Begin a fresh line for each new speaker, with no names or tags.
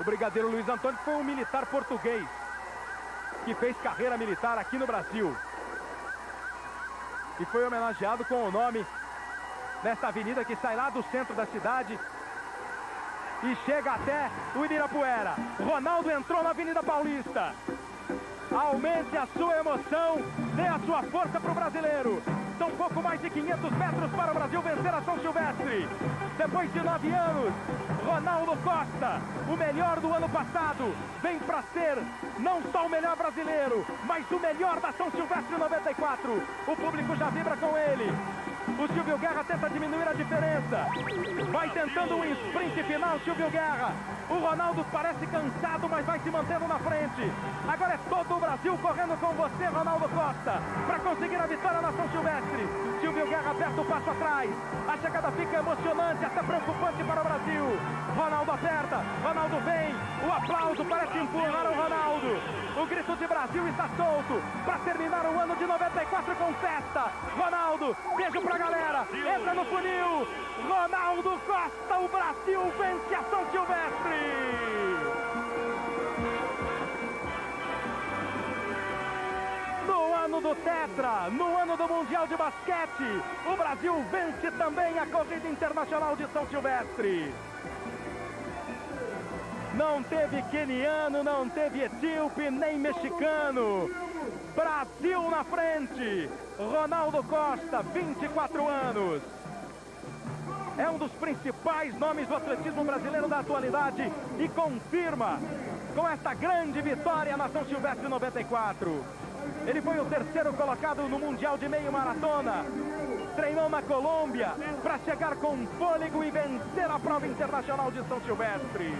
O brigadeiro Luiz Antônio foi um militar português que fez carreira militar aqui no Brasil. E foi homenageado com o nome nesta avenida que sai lá do centro da cidade e chega até o Ibirapuera. Ronaldo entrou na Avenida Paulista. Aumente a sua emoção, dê a sua força para o brasileiro. Pouco mais de 500 metros para o Brasil vencer a São Silvestre. Depois de nove anos, Ronaldo Costa, o melhor do ano passado, vem para ser não só o melhor brasileiro, mas o melhor da São Silvestre 94. O público já vibra com ele. O Silvio Guerra tenta diminuir a diferença. Vai tentando um sprint final, Silvio Guerra. O Ronaldo parece cansado, mas vai se mantendo na frente. Agora é todo o Brasil correndo com você, Ronaldo Costa, para conseguir a vitória na São Silvestre. Passo atrás. A chegada fica emocionante, até preocupante para o Brasil. Ronaldo aperta, Ronaldo vem. O aplauso parece empurrar o Ronaldo. O grito de Brasil está solto para terminar o ano de 94 com festa. Ronaldo, beijo pra galera. Entra no funil. Ronaldo Costa, o Brasil vence a São Silvestre. Do Tetra, no ano do Mundial de Basquete, o Brasil vence também a Corrida Internacional de São Silvestre. Não teve queniano, não teve etíope, nem mexicano. Brasil na frente. Ronaldo Costa, 24 anos. É um dos principais nomes do atletismo brasileiro da atualidade e confirma com esta grande vitória na São Silvestre 94. Ele foi o terceiro colocado no Mundial de Meio Maratona. Treinou na Colômbia para chegar com fôlego e vencer a prova internacional de São Silvestre.